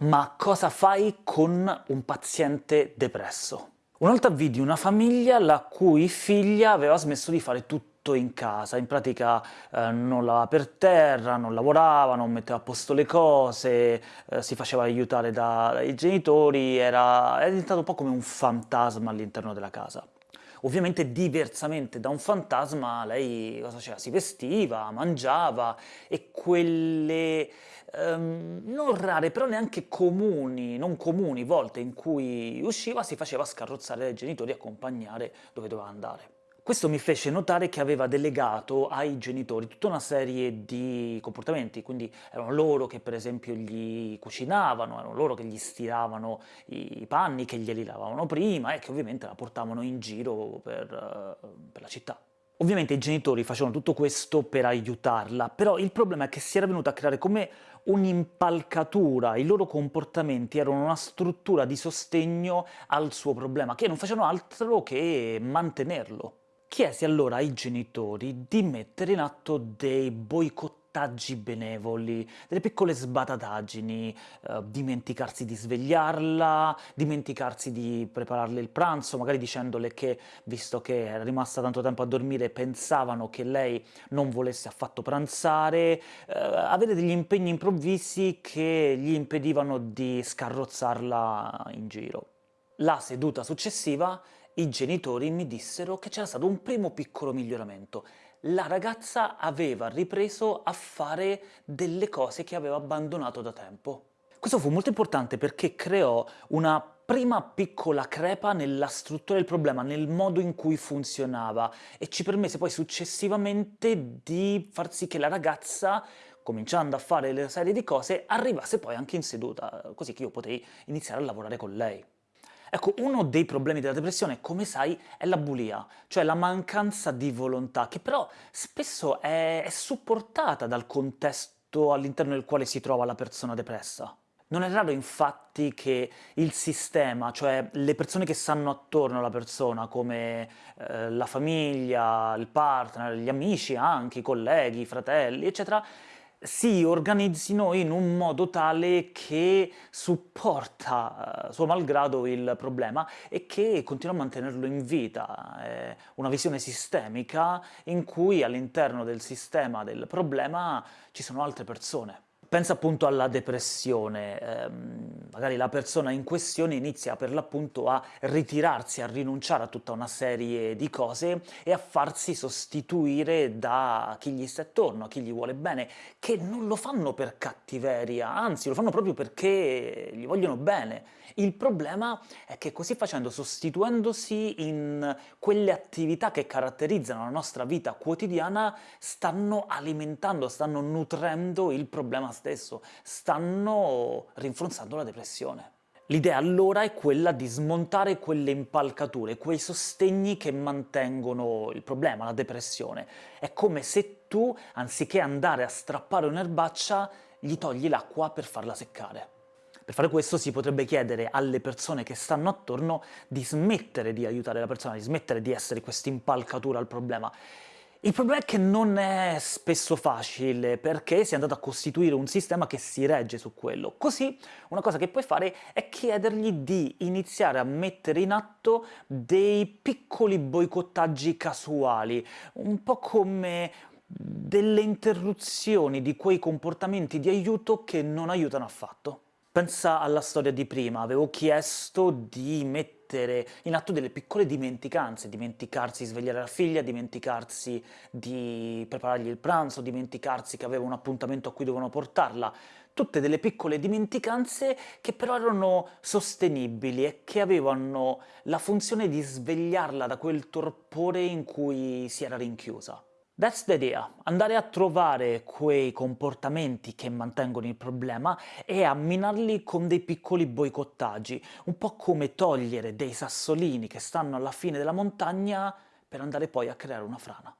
Ma cosa fai con un paziente depresso? Una volta vidi una famiglia la cui figlia aveva smesso di fare tutto in casa, in pratica eh, non lavava per terra, non lavorava, non metteva a posto le cose, eh, si faceva aiutare da, dai genitori, era, era diventato un po' come un fantasma all'interno della casa. Ovviamente diversamente da un fantasma lei? Si vestiva, mangiava e quelle um, non rare, però neanche comuni, non comuni volte in cui usciva si faceva scarrozzare dai genitori e accompagnare dove doveva andare. Questo mi fece notare che aveva delegato ai genitori tutta una serie di comportamenti, quindi erano loro che per esempio gli cucinavano, erano loro che gli stiravano i panni, che glieli lavavano prima e che ovviamente la portavano in giro per, per la città. Ovviamente i genitori facevano tutto questo per aiutarla, però il problema è che si era venuta a creare come un'impalcatura, i loro comportamenti erano una struttura di sostegno al suo problema, che non facevano altro che mantenerlo chiese allora ai genitori di mettere in atto dei boicottaggi benevoli, delle piccole sbatataggini, eh, dimenticarsi di svegliarla, dimenticarsi di prepararle il pranzo, magari dicendole che, visto che era rimasta tanto tempo a dormire, pensavano che lei non volesse affatto pranzare, eh, avere degli impegni improvvisi che gli impedivano di scarrozzarla in giro. La seduta successiva i genitori mi dissero che c'era stato un primo piccolo miglioramento. La ragazza aveva ripreso a fare delle cose che aveva abbandonato da tempo. Questo fu molto importante perché creò una prima piccola crepa nella struttura del problema, nel modo in cui funzionava, e ci permise poi successivamente di far sì che la ragazza cominciando a fare le serie di cose, arrivasse poi anche in seduta, così che io potei iniziare a lavorare con lei. Ecco, uno dei problemi della depressione, come sai, è la bulia, cioè la mancanza di volontà, che però spesso è, è supportata dal contesto all'interno del quale si trova la persona depressa. Non è raro infatti che il sistema, cioè le persone che stanno attorno alla persona, come eh, la famiglia, il partner, gli amici anche, i colleghi, i fratelli, eccetera, si organizzino in un modo tale che supporta, eh, suo malgrado, il problema e che continua a mantenerlo in vita. È una visione sistemica in cui all'interno del sistema del problema ci sono altre persone. Pensa appunto alla depressione, ehm, magari la persona in questione inizia per l'appunto a ritirarsi, a rinunciare a tutta una serie di cose e a farsi sostituire da chi gli sta attorno, a chi gli vuole bene, che non lo fanno per cattiveria, anzi lo fanno proprio perché gli vogliono bene. Il problema è che così facendo, sostituendosi in quelle attività che caratterizzano la nostra vita quotidiana, stanno alimentando, stanno nutrendo il problema stesso, stanno rinforzando la depressione. L'idea allora è quella di smontare quelle impalcature, quei sostegni che mantengono il problema, la depressione. È come se tu, anziché andare a strappare un'erbaccia, gli togli l'acqua per farla seccare. Per fare questo si potrebbe chiedere alle persone che stanno attorno di smettere di aiutare la persona, di smettere di essere questa impalcatura al problema il problema è che non è spesso facile, perché si è andato a costituire un sistema che si regge su quello. Così una cosa che puoi fare è chiedergli di iniziare a mettere in atto dei piccoli boicottaggi casuali, un po' come delle interruzioni di quei comportamenti di aiuto che non aiutano affatto. Pensa alla storia di prima, avevo chiesto di mettere in atto delle piccole dimenticanze, dimenticarsi di svegliare la figlia, dimenticarsi di preparargli il pranzo, dimenticarsi che aveva un appuntamento a cui dovevano portarla, tutte delle piccole dimenticanze che però erano sostenibili e che avevano la funzione di svegliarla da quel torpore in cui si era rinchiusa. That's the idea, andare a trovare quei comportamenti che mantengono il problema e a minarli con dei piccoli boicottaggi, un po' come togliere dei sassolini che stanno alla fine della montagna per andare poi a creare una frana.